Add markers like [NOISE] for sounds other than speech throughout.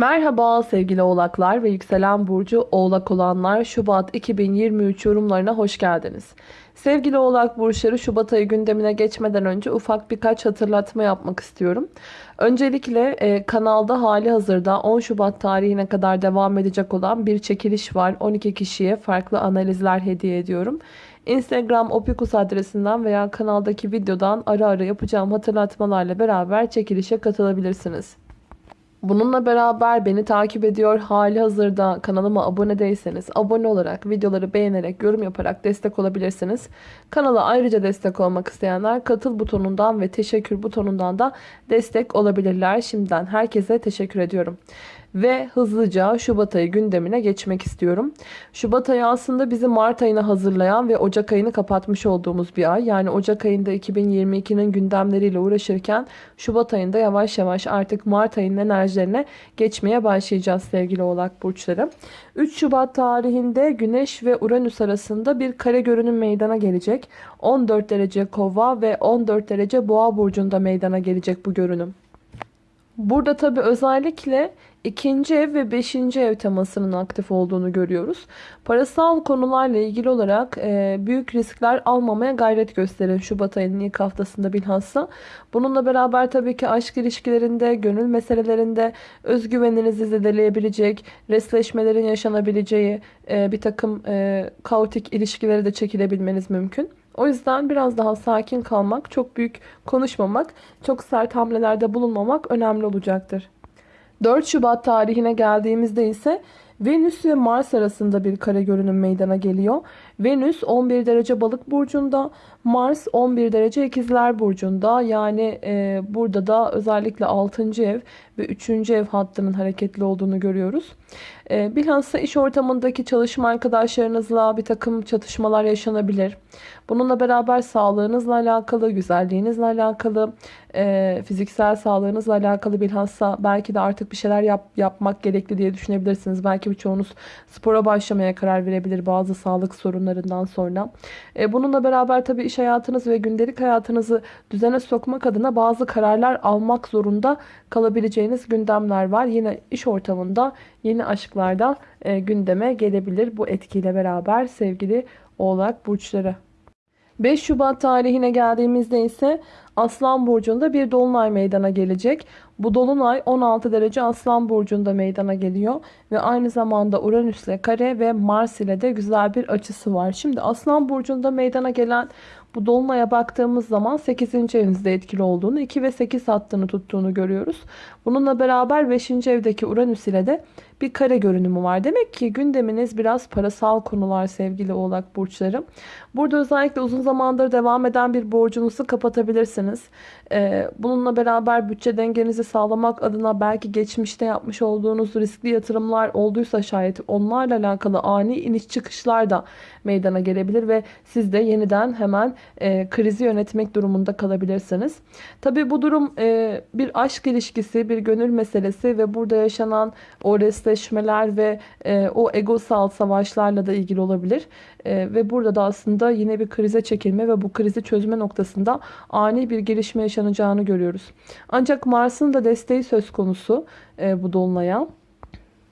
Merhaba sevgili oğlaklar ve yükselen burcu oğlak olanlar Şubat 2023 yorumlarına hoş geldiniz. Sevgili oğlak burçları Şubat ayı gündemine geçmeden önce ufak birkaç hatırlatma yapmak istiyorum. Öncelikle e, kanalda hali hazırda 10 Şubat tarihine kadar devam edecek olan bir çekiliş var. 12 kişiye farklı analizler hediye ediyorum. Instagram opikus adresinden veya kanaldaki videodan ara ara yapacağım hatırlatmalarla beraber çekilişe katılabilirsiniz. Bununla beraber beni takip ediyor hali hazırda kanalıma abone değilseniz abone olarak videoları beğenerek yorum yaparak destek olabilirsiniz. Kanala ayrıca destek olmak isteyenler katıl butonundan ve teşekkür butonundan da destek olabilirler. Şimdiden herkese teşekkür ediyorum. Ve hızlıca Şubat ayı gündemine geçmek istiyorum. Şubat ayı aslında bizi Mart ayına hazırlayan ve Ocak ayını kapatmış olduğumuz bir ay. Yani Ocak ayında 2022'nin gündemleriyle uğraşırken Şubat ayında yavaş yavaş artık Mart ayının enerjilerine geçmeye başlayacağız sevgili oğlak burçları. 3 Şubat tarihinde Güneş ve Uranüs arasında bir kare görünüm meydana gelecek. 14 derece kova ve 14 derece boğa burcunda meydana gelecek bu görünüm. Burada tabi özellikle ikinci ev ve beşinci ev temasının aktif olduğunu görüyoruz. Parasal konularla ilgili olarak e, büyük riskler almamaya gayret gösterin Şubat ayının ilk haftasında bilhassa. Bununla beraber tabii ki aşk ilişkilerinde, gönül meselelerinde özgüveninizi zedeleyebilecek, resleşmelerin yaşanabileceği e, bir takım e, kaotik ilişkileri de çekilebilmeniz mümkün. O yüzden biraz daha sakin kalmak, çok büyük konuşmamak, çok sert hamlelerde bulunmamak önemli olacaktır. 4 Şubat tarihine geldiğimizde ise Venüs ve Mars arasında bir kare görünüm meydana geliyor. Venüs 11 derece balık burcunda, Mars 11 derece ikizler burcunda. Yani e, burada da özellikle 6. ev ve 3. ev hattının hareketli olduğunu görüyoruz. E, bilhassa iş ortamındaki çalışma arkadaşlarınızla bir takım çatışmalar yaşanabilir. Bununla beraber sağlığınızla alakalı, güzelliğinizle alakalı, e, fiziksel sağlığınızla alakalı bilhassa belki de artık bir şeyler yap, yapmak gerekli diye düşünebilirsiniz. Belki birçoğunuz spora başlamaya karar verebilir bazı sağlık sorunlarından sonra. E, bununla beraber tabii iş hayatınız ve gündelik hayatınızı düzene sokmak adına bazı kararlar almak zorunda kalabileceğiniz gündemler var. Yine iş ortamında yeni aşklarda e, gündeme gelebilir bu etkiyle beraber sevgili oğlak burçları. 5 Şubat tarihine geldiğimizde ise Aslan Burcu'nda bir dolunay meydana gelecek. Bu dolunay 16 derece Aslan Burcu'nda meydana geliyor. Ve aynı zamanda Uranüs ile kare ve Mars ile de güzel bir açısı var. Şimdi Aslan Burcu'nda meydana gelen bu dolunaya baktığımız zaman 8. evinizde etkili olduğunu, 2 ve 8 hattını tuttuğunu görüyoruz. Bununla beraber 5. evdeki Uranüs ile de bir kare görünümü var. Demek ki gündeminiz biraz parasal konular sevgili oğlak burçları. Burada özellikle uzun zamandır devam eden bir borcunuzu kapatabilirsiniz. Ee, bununla beraber bütçe dengenizi sağlamak adına belki geçmişte yapmış olduğunuz riskli yatırımlar olduysa şayet onlarla alakalı ani iniş çıkışlar da meydana gelebilir ve siz de yeniden hemen e, krizi yönetmek durumunda kalabilirsiniz. Tabi bu durum e, bir aşk ilişkisi, bir gönül meselesi ve burada yaşanan o resleşmeler ve e, o egosal savaşlarla da ilgili olabilir. E, ve burada da aslında yine bir krize çekilme ve bu krizi çözme noktasında ani bir gelişme yaşanacağını görüyoruz. Ancak Mars'ın da desteği söz konusu e, bu dolunaya.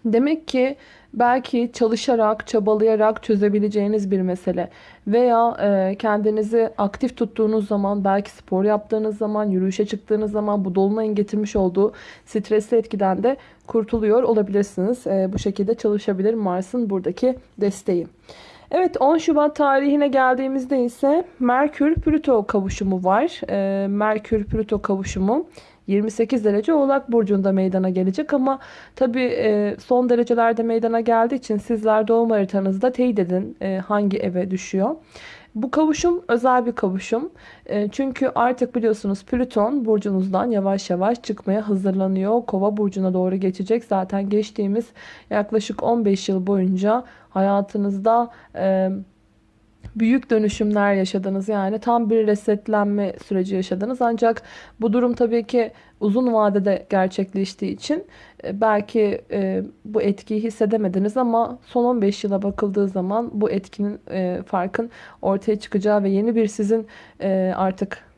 Demek ki belki çalışarak, çabalayarak çözebileceğiniz bir mesele. Veya e, kendinizi aktif tuttuğunuz zaman, belki spor yaptığınız zaman, yürüyüşe çıktığınız zaman bu dolunayın getirmiş olduğu stresli etkiden de kurtuluyor olabilirsiniz. E, bu şekilde çalışabilir Mars'ın buradaki desteği. Evet 10 Şubat tarihine geldiğimizde ise Merkür-Plüto kavuşumu var. E, Merkür-Plüto kavuşumu 28 derece Oğlak Burcu'nda meydana gelecek ama tabi e, son derecelerde meydana geldiği için sizler doğum haritanızda teyit edin e, hangi eve düşüyor. Bu kavuşum özel bir kavuşum. E, çünkü artık biliyorsunuz Plüton burcunuzdan yavaş yavaş çıkmaya hazırlanıyor. Kova burcuna doğru geçecek. Zaten geçtiğimiz yaklaşık 15 yıl boyunca hayatınızda büyük dönüşümler yaşadınız. Yani tam bir resetlenme süreci yaşadınız. Ancak bu durum tabii ki uzun vadede gerçekleştiği için e, belki e, bu etkiyi hissedemediniz ama son 15 yıla bakıldığı zaman bu etkinin e, farkın ortaya çıkacağı ve yeni bir sizin artık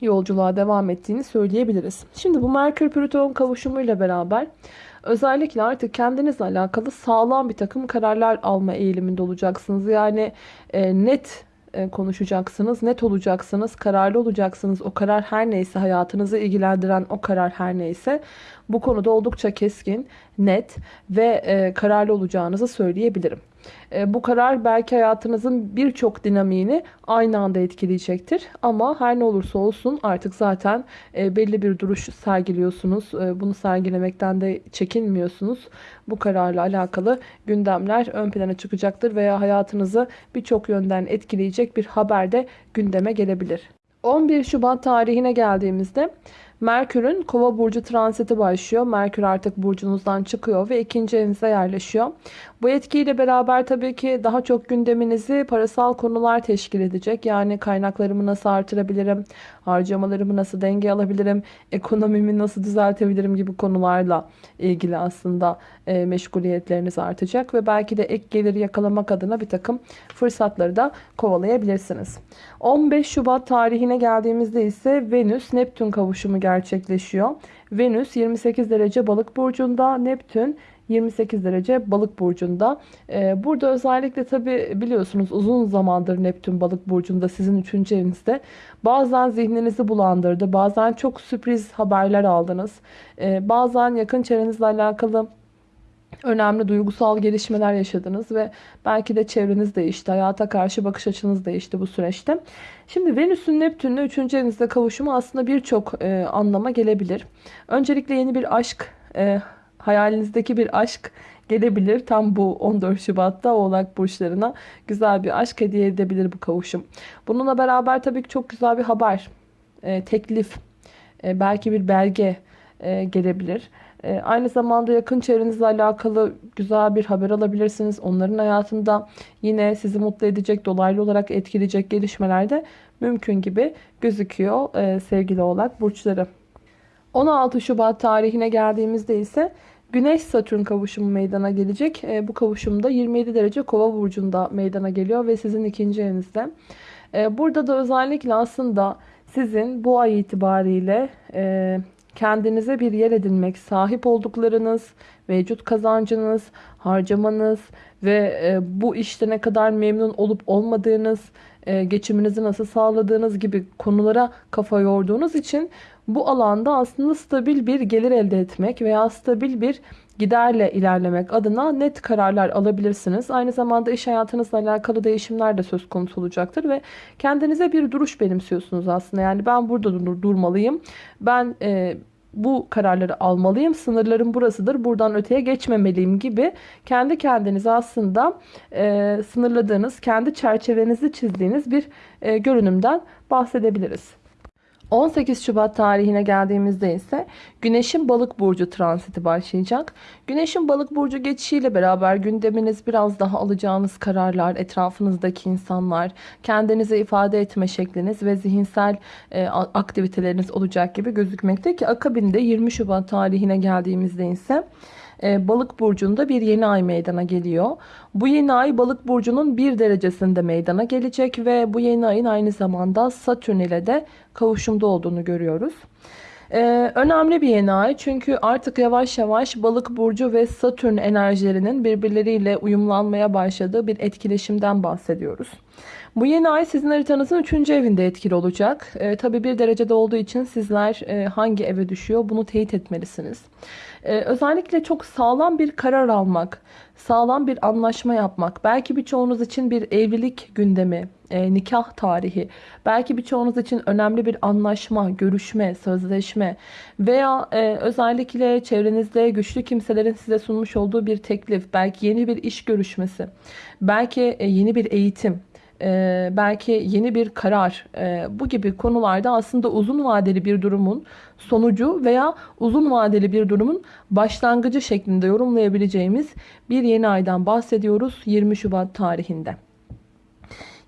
yolculuğa devam ettiğini söyleyebiliriz. Şimdi bu Merkür Plüton kavuşumuyla beraber özellikle artık kendinizle alakalı sağlam bir takım kararlar alma eğiliminde olacaksınız. Yani e, net e, konuşacaksınız, net olacaksınız, kararlı olacaksınız. O karar her neyse, hayatınızı ilgilendiren o karar her neyse bu konuda oldukça keskin, net ve e, kararlı olacağınızı söyleyebilirim. E, bu karar belki hayatınızın birçok dinamiğini aynı anda etkileyecektir. Ama her ne olursa olsun artık zaten e, belli bir duruş sergiliyorsunuz. E, bunu sergilemekten de çekinmiyorsunuz. Bu kararla alakalı gündemler ön plana çıkacaktır veya hayatınızı birçok yönden etkileyecek bir haber de gündeme gelebilir. 11 Şubat tarihine geldiğimizde Merkür'ün Kova burcu transiti başlıyor. Merkür artık burcunuzdan çıkıyor ve ikinci evinize yerleşiyor. Bu etkiyle beraber tabii ki daha çok gündeminizi parasal konular teşkil edecek. Yani kaynaklarımı nasıl artırabilirim, harcamalarımı nasıl denge alabilirim, ekonomimi nasıl düzeltebilirim gibi konularla ilgili aslında e, meşguliyetleriniz artacak. Ve belki de ek gelir yakalamak adına bir takım fırsatları da kovalayabilirsiniz. 15 Şubat tarihine geldiğimizde ise Venüs-Neptün kavuşumu gerçekleşiyor. Venüs 28 derece balık burcunda, Neptün 28 derece balık burcunda. Ee, burada özellikle tabi biliyorsunuz uzun zamandır Neptün balık burcunda sizin 3. evinizde. Bazen zihninizi bulandırdı. Bazen çok sürpriz haberler aldınız. Ee, bazen yakın çevrenizle alakalı önemli duygusal gelişmeler yaşadınız ve belki de çevreniz değişti. Hayata karşı bakış açınız değişti bu süreçte. Şimdi Venüs'ün Neptün'le 3. evinizde kavuşumu aslında birçok e, anlama gelebilir. Öncelikle yeni bir aşk, e, hayalinizdeki bir aşk gelebilir. Tam bu 14 Şubat'ta Oğlak burçlarına güzel bir aşk hediye edebilir bu kavuşum. Bununla beraber tabii ki çok güzel bir haber, e, teklif, e, belki bir belge e, gelebilir. E, aynı zamanda yakın çevrenizle alakalı güzel bir haber alabilirsiniz. Onların hayatında yine sizi mutlu edecek, dolaylı olarak etkileyecek gelişmeler de mümkün gibi gözüküyor e, sevgili oğlak burçları. 16 Şubat tarihine geldiğimizde ise Güneş Satürn kavuşumu meydana gelecek. E, bu kavuşumda 27 derece kova burcunda meydana geliyor ve sizin ikinci evinizde. E, burada da özellikle aslında sizin bu ay itibariyle kendinize bir yer edinmek, sahip olduklarınız, mevcut kazancınız, harcamanız ve e, bu işte ne kadar memnun olup olmadığınız, geçiminizi nasıl sağladığınız gibi konulara kafa yorduğunuz için bu alanda aslında stabil bir gelir elde etmek veya stabil bir giderle ilerlemek adına net kararlar alabilirsiniz. Aynı zamanda iş hayatınızla alakalı değişimler de söz konusu olacaktır ve kendinize bir duruş benimsiyorsunuz aslında. Yani ben burada dur durmalıyım. Ben e, bu kararları almalıyım. Sınırlarım burasıdır. Buradan öteye geçmemeliyim gibi kendi kendinize aslında e, sınırladığınız, kendi çerçevenizi çizdiğiniz bir e, görünümden bahsedebiliriz. 18 Şubat tarihine geldiğimizde ise Güneş'in balık burcu transiti başlayacak. Güneş'in balık burcu geçişiyle beraber gündeminiz biraz daha alacağınız kararlar, etrafınızdaki insanlar, kendinize ifade etme şekliniz ve zihinsel e, aktiviteleriniz olacak gibi gözükmekte ki akabinde 20 Şubat tarihine geldiğimizde ise e, balık burcunda bir yeni ay meydana geliyor. Bu yeni ay balık burcunun bir derecesinde meydana gelecek ve bu yeni ayın aynı zamanda Satürn ile de kavuşumda olduğunu görüyoruz. Ee, önemli bir yeni ay çünkü artık yavaş yavaş balık burcu ve satürn enerjilerinin birbirleriyle uyumlanmaya başladığı bir etkileşimden bahsediyoruz. Bu yeni ay sizin haritanızın 3. evinde etkili olacak. Ee, tabii bir derecede olduğu için sizler e, hangi eve düşüyor bunu teyit etmelisiniz. Ee, özellikle çok sağlam bir karar almak, sağlam bir anlaşma yapmak, belki birçoğunuz için bir evlilik gündemi, e, nikah tarihi, belki birçoğunuz için önemli bir anlaşma, görüşme, sözleşme veya e, özellikle çevrenizde güçlü kimselerin size sunmuş olduğu bir teklif, belki yeni bir iş görüşmesi, belki e, yeni bir eğitim, e, belki yeni bir karar e, bu gibi konularda aslında uzun vadeli bir durumun sonucu veya uzun vadeli bir durumun başlangıcı şeklinde yorumlayabileceğimiz bir yeni aydan bahsediyoruz 20 Şubat tarihinde.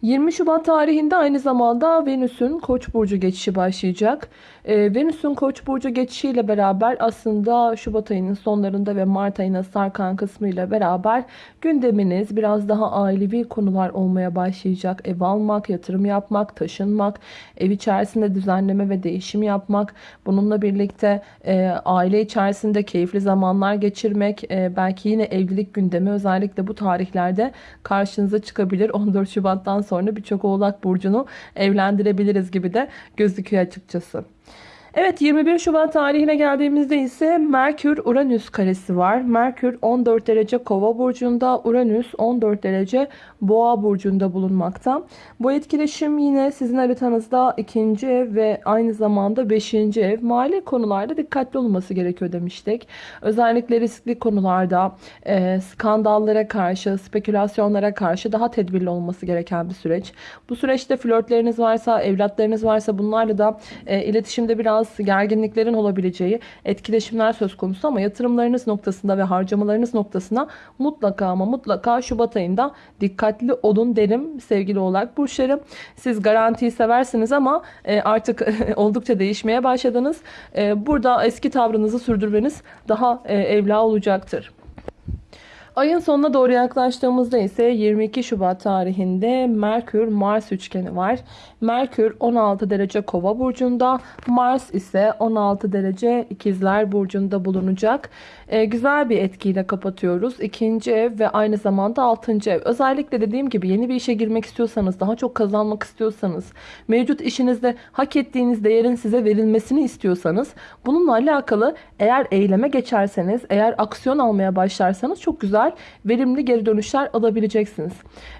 20 Şubat tarihinde aynı zamanda Venüs'ün Koç burcu geçişi başlayacak. Ee, Venüs'ün Koç burcu geçişiyle beraber aslında Şubat ayının sonlarında ve Mart ayına sarkan kısmıyla beraber gündeminiz biraz daha ailevi konular olmaya başlayacak. Ev almak, yatırım yapmak, taşınmak, ev içerisinde düzenleme ve değişim yapmak, bununla birlikte e, aile içerisinde keyifli zamanlar geçirmek, e, belki yine evlilik gündemi özellikle bu tarihlerde karşınıza çıkabilir. [LAUGHS] 14 Şubat'tan sonra birçok Oğlak Burcu'nu evlendirebiliriz gibi de gözüküyor açıkçası. Evet 21 Şubat tarihine geldiğimizde ise Merkür Uranüs karesi var. Merkür 14 derece Kova burcunda, Uranüs 14 derece Boğa burcunda bulunmakta. Bu etkileşim yine sizin haritanızda ikinci ev ve aynı zamanda beşinci ev. Mali konularda dikkatli olması gerekiyor demiştik. Özellikle riskli konularda e, skandallara karşı, spekülasyonlara karşı daha tedbirli olması gereken bir süreç. Bu süreçte flörtleriniz varsa, evlatlarınız varsa bunlarla da e, iletişimde biraz gerginliklerin olabileceği etkileşimler söz konusu ama yatırımlarınız noktasında ve harcamalarınız noktasına mutlaka ama mutlaka Şubat ayında dikkatli olun derim sevgili oğlak burçları. Siz garantiyi seversiniz ama e, artık [LAUGHS] oldukça değişmeye başladınız. E, burada eski tavrınızı sürdürmeniz daha e, evla olacaktır. Ayın sonuna doğru yaklaştığımızda ise 22 Şubat tarihinde Merkür Mars üçgeni var. Merkür 16 derece Kova burcunda, Mars ise 16 derece İkizler burcunda bulunacak. Ee, güzel bir etkiyle kapatıyoruz. İkinci ev ve aynı zamanda altıncı ev. Özellikle dediğim gibi yeni bir işe girmek istiyorsanız, daha çok kazanmak istiyorsanız, mevcut işinizde hak ettiğiniz değerin size verilmesini istiyorsanız, bununla alakalı eğer eyleme geçerseniz, eğer aksiyon almaya başlarsanız çok güzel, verimli geri dönüşler alabileceksiniz.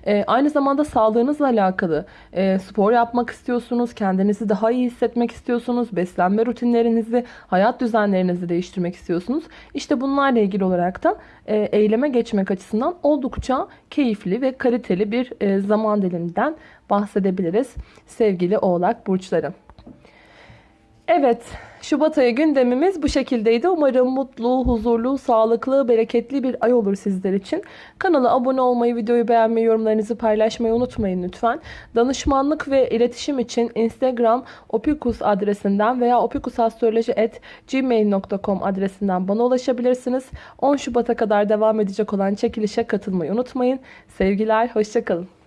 Ee, aynı zamanda sağlığınızla alakalı e, spor yapmak istiyorsunuz, kendinizi daha iyi hissetmek istiyorsunuz, beslenme rutinlerinizi, hayat düzenlerinizi değiştirmek istiyorsunuz. İşte bunlarla ilgili olarak da e, eyleme geçmek açısından oldukça keyifli ve kaliteli bir e, zaman diliminden bahsedebiliriz sevgili oğlak burçları. Evet, Şubat ayı gündemimiz bu şekildeydi. Umarım mutlu, huzurlu, sağlıklı, bereketli bir ay olur sizler için. Kanala abone olmayı, videoyu beğenmeyi, yorumlarınızı paylaşmayı unutmayın lütfen. Danışmanlık ve iletişim için Instagram opikus adresinden veya opikusastroloji.gmail.com adresinden bana ulaşabilirsiniz. 10 Şubat'a kadar devam edecek olan çekilişe katılmayı unutmayın. Sevgiler, hoşçakalın.